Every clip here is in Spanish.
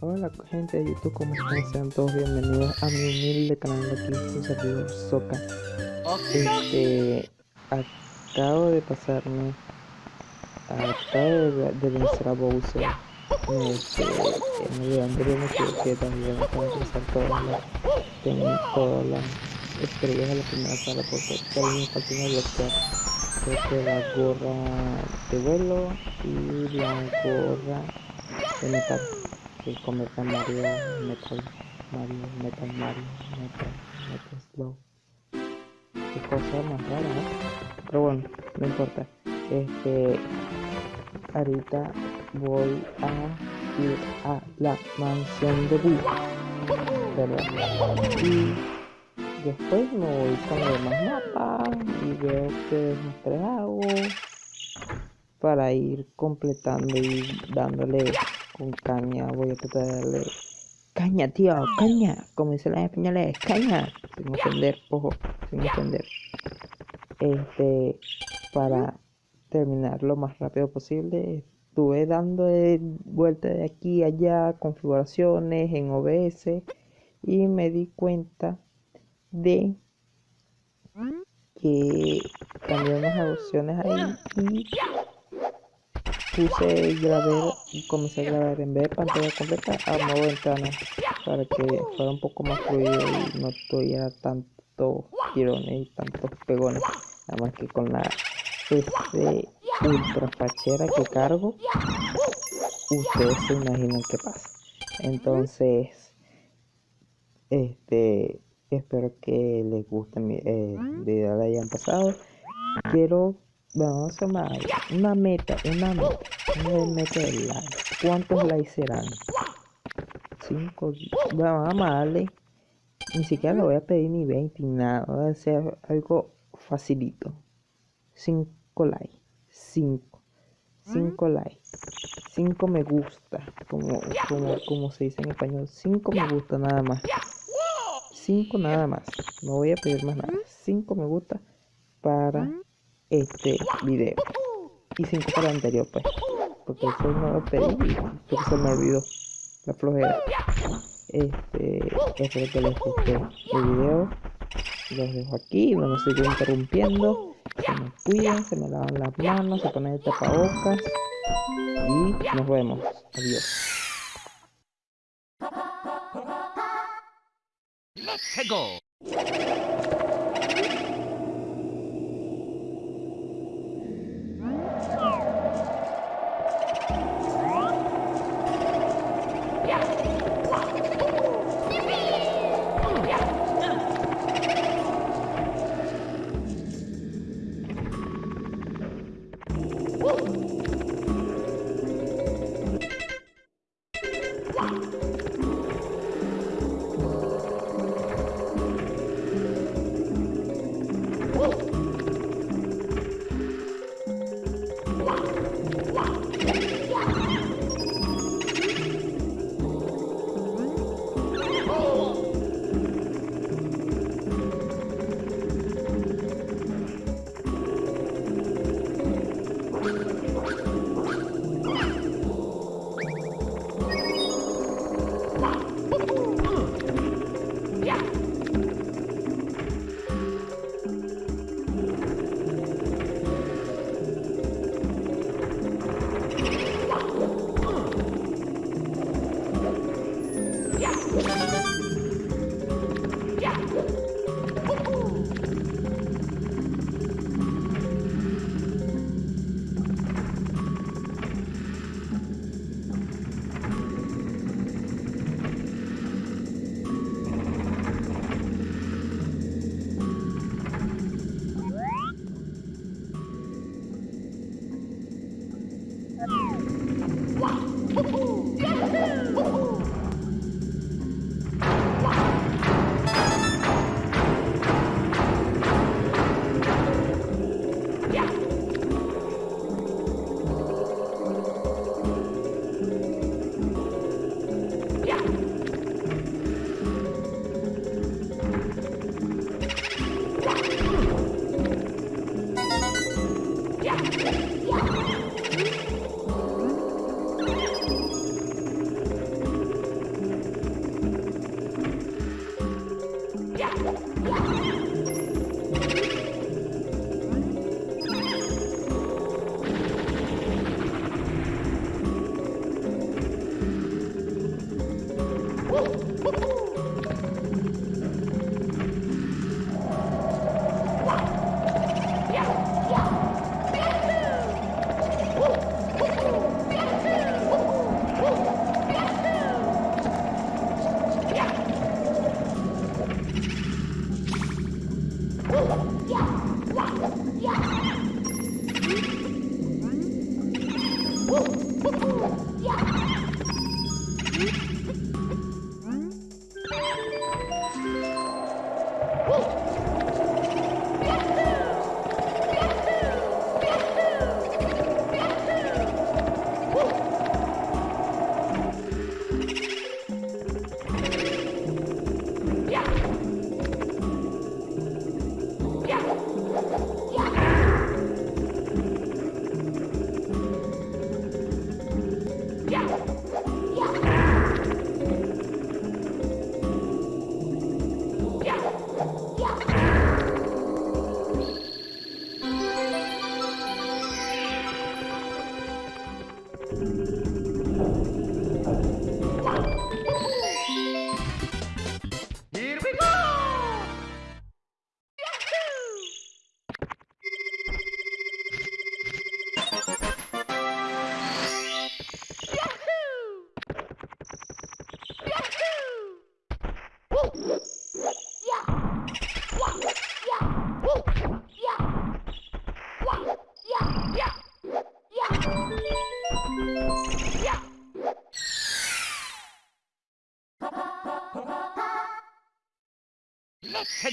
Hola gente de YouTube, ¿cómo están? Sean todos bienvenidos a mi humilde canal de aquí, su servidor Soca. Este, acabo de pasarme, acabo de, de vencer a Bowser. Este, me equivoqué también, acabo de pasar todas las, tengo todas las estrellas de la primera sala porque todavía me falta una bloquear. Creo que la gorra de vuelo y la gorra de metal que convierte a Mario Metal Mario Metal Mario Metal Metal Slow qué cosa más rara pero bueno no importa este ahorita voy a ir a la mansión de Boo ¿verdad? y después me voy con los demás mapas y veo que desastres hago para ir completando y dándole con caña. Voy a tratar de darle caña, tío, caña. Como dicen las españoles, caña. Sin ofender, ojo, sin ofender. Este, para terminar lo más rápido posible. Estuve dando vueltas de aquí a allá, configuraciones en OBS y me di cuenta de que cambié unas opciones ahí y puse grabar y comencé a grabar en vez de pantalla completa a modo ventana para que fuera un poco más fluido y no tuviera tanto tirones y tantos pegones nada más que con la este ultra fachera que cargo ustedes se imaginan qué pasa entonces este espero que les guste mi eh, video de hayan pasado quiero Vamos a sumar una meta, una meta, una meta de like. ¿Cuántos likes serán? 5, vamos a darle. Ni siquiera lo voy a pedir ni 20 ni nada. Voy a hacer algo facilito. 5 likes. 5. 5 likes. 5 me gusta. Como, como, como se dice en español. 5 me gusta nada más. 5 nada más. No voy a pedir más nada. 5 me gusta para este video y 5 para el anterior pues porque eso no lo pedí porque se me olvidó la flojera este espero que les guste el video los dejo aquí no me sigo interrumpiendo se me cuidan se me lavan las manos se ponen el tapabocas y nos vemos adiós Let's go. Woo!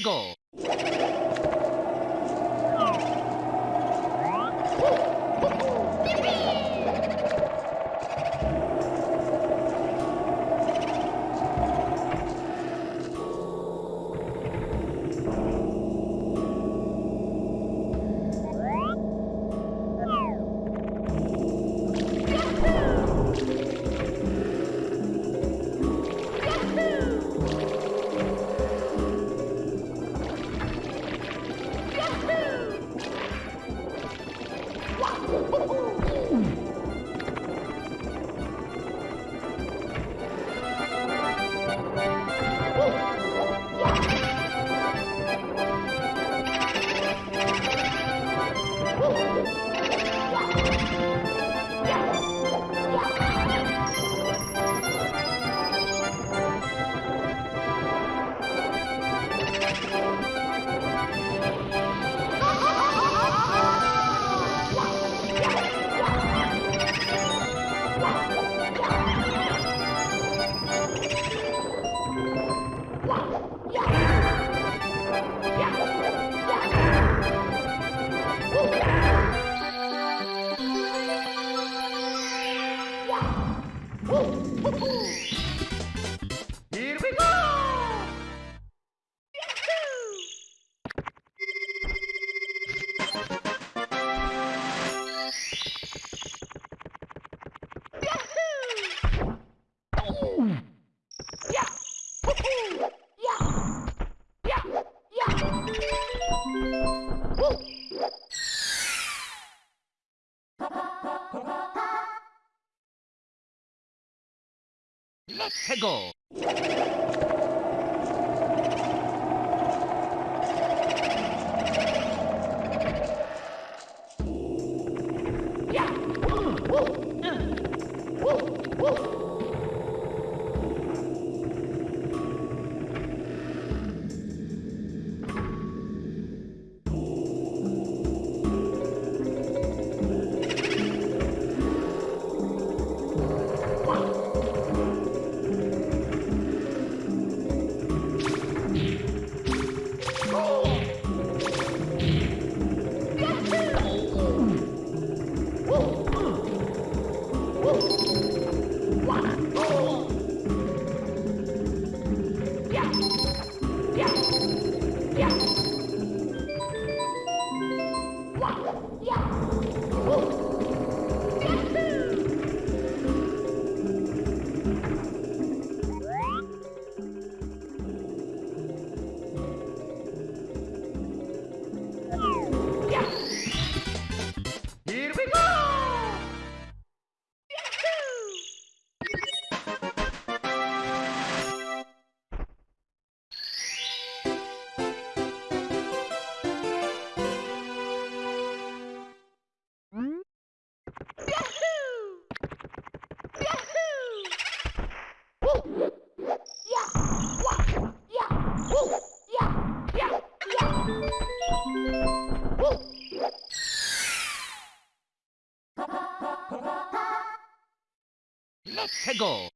Go. Let's go. Let's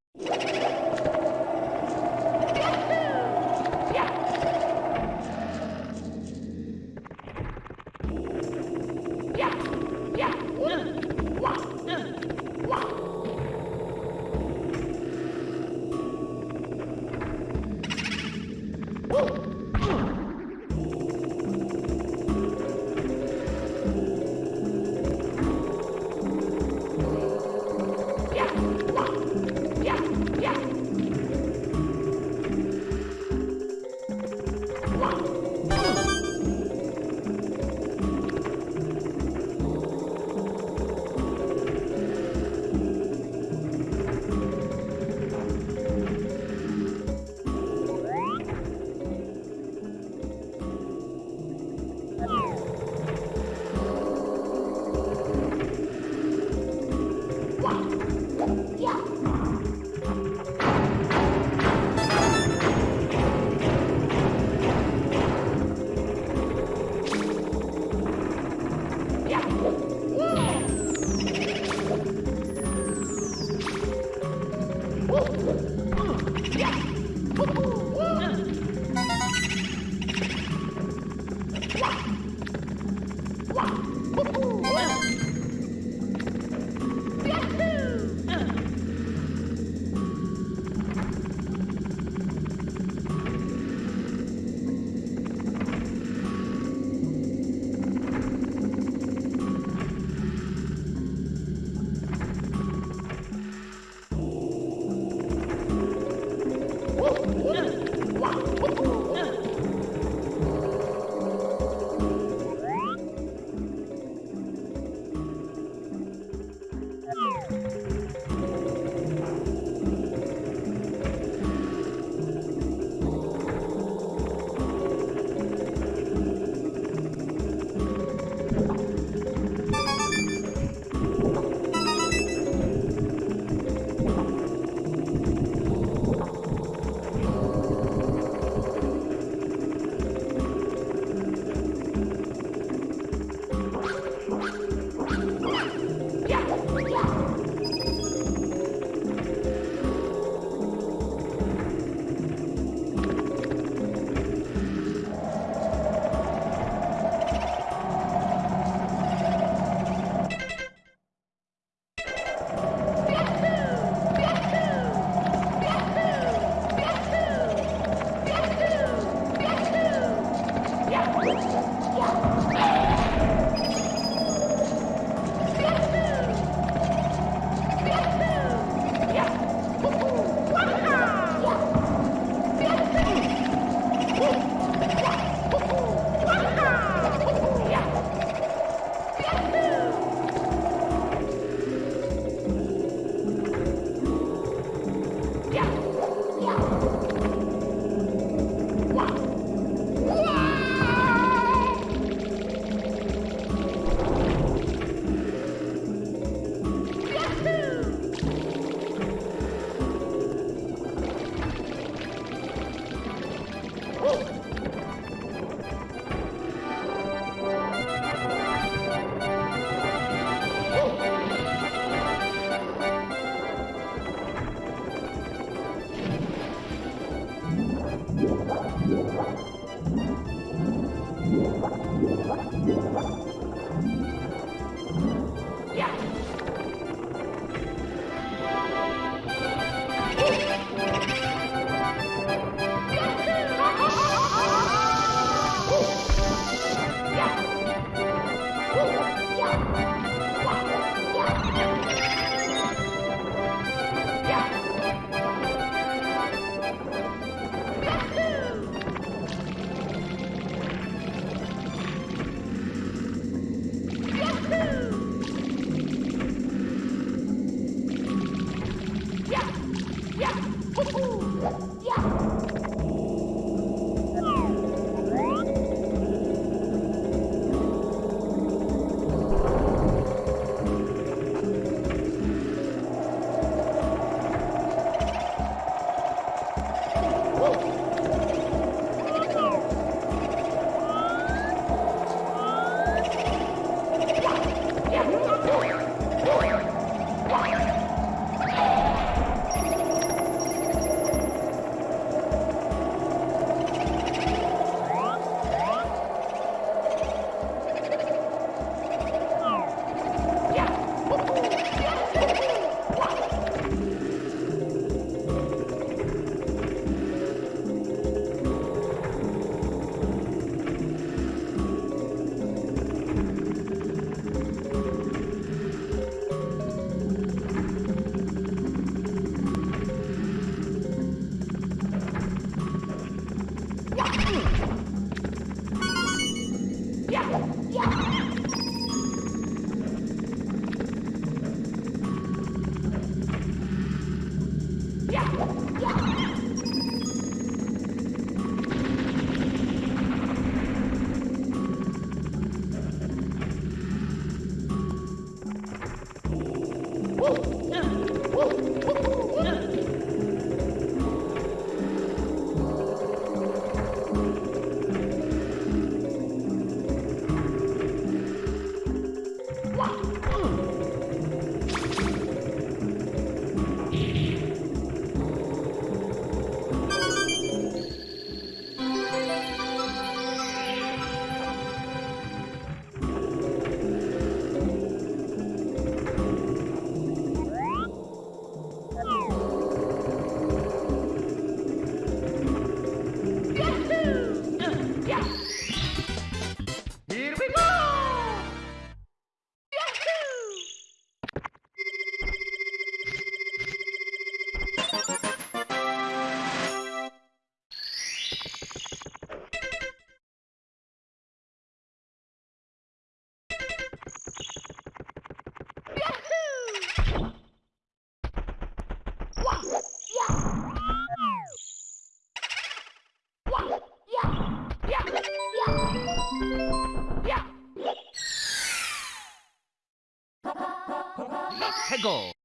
Let's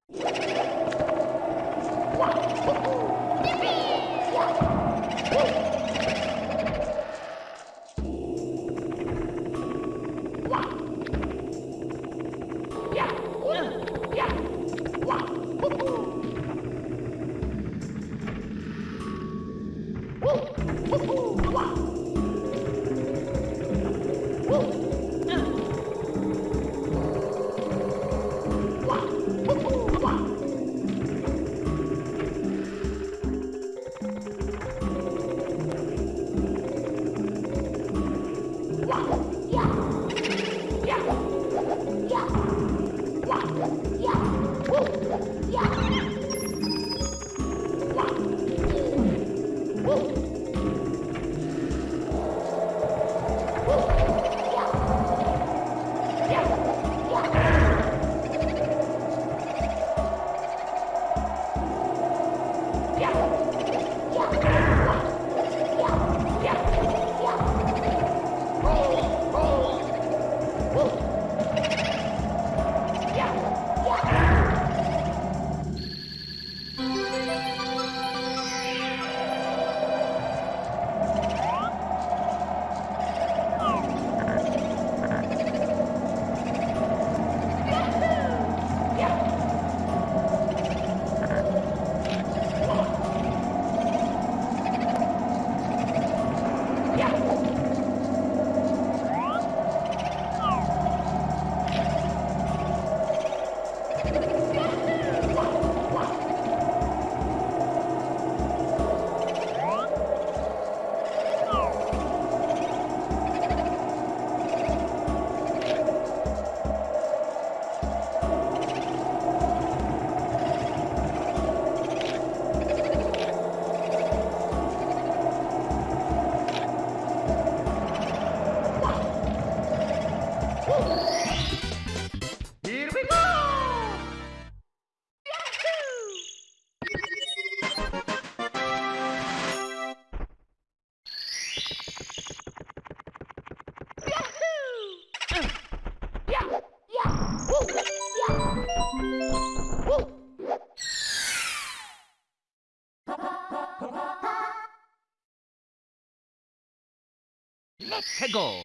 Let's!